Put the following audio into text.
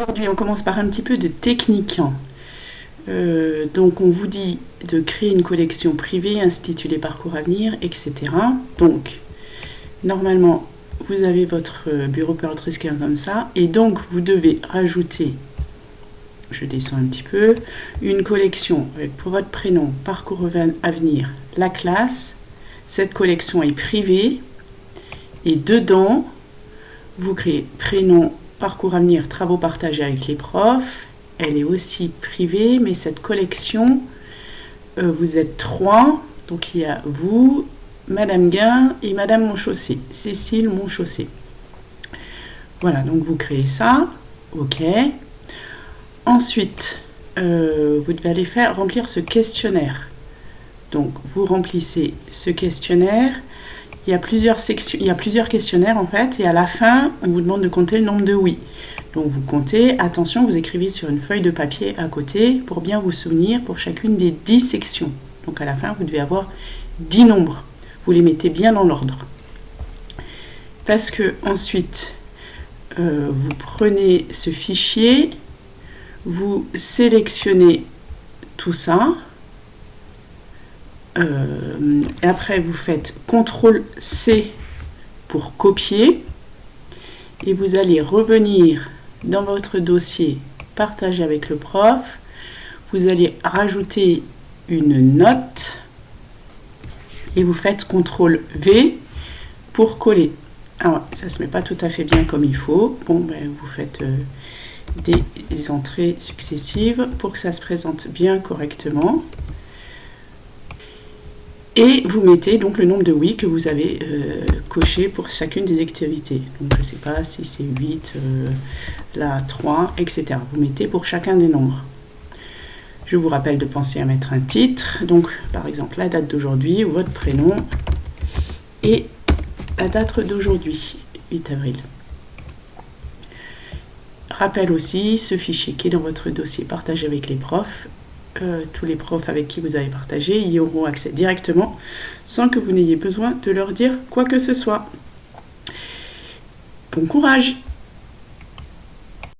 Aujourd'hui, on commence par un petit peu de technique. Euh, donc, on vous dit de créer une collection privée intitulée Parcours Avenir, etc. Donc, normalement, vous avez votre bureau Pearl comme ça, et donc vous devez rajouter, je descends un petit peu, une collection avec pour votre prénom, Parcours Avenir, la classe. Cette collection est privée, et dedans, vous créez prénom, parcours avenir, travaux partagés avec les profs. Elle est aussi privée, mais cette collection, euh, vous êtes trois. Donc il y a vous, Madame Guin et Madame Monchaussé, Cécile Monchaussé. Voilà, donc vous créez ça. OK. Ensuite, euh, vous devez aller faire remplir ce questionnaire. Donc vous remplissez ce questionnaire il y a plusieurs sections, il y a plusieurs questionnaires en fait, et à la fin, on vous demande de compter le nombre de oui. Donc vous comptez, attention, vous écrivez sur une feuille de papier à côté pour bien vous souvenir pour chacune des 10 sections. Donc à la fin, vous devez avoir 10 nombres. Vous les mettez bien dans l'ordre. Parce que ensuite, euh, vous prenez ce fichier, vous sélectionnez tout ça, euh, et après, vous faites CTRL-C pour copier. Et vous allez revenir dans votre dossier partager avec le prof. Vous allez rajouter une note. Et vous faites CTRL-V pour coller. Alors, ça ne se met pas tout à fait bien comme il faut. Bon, ben, vous faites euh, des entrées successives pour que ça se présente bien correctement et vous mettez donc le nombre de oui que vous avez euh, coché pour chacune des activités. Donc je ne sais pas si c'est 8, euh, là 3, etc. Vous mettez pour chacun des nombres. Je vous rappelle de penser à mettre un titre, donc par exemple la date d'aujourd'hui ou votre prénom et la date d'aujourd'hui, 8 avril. Rappel aussi, ce fichier qui est dans votre dossier partagé avec les profs tous les profs avec qui vous avez partagé y auront accès directement sans que vous n'ayez besoin de leur dire quoi que ce soit. Bon courage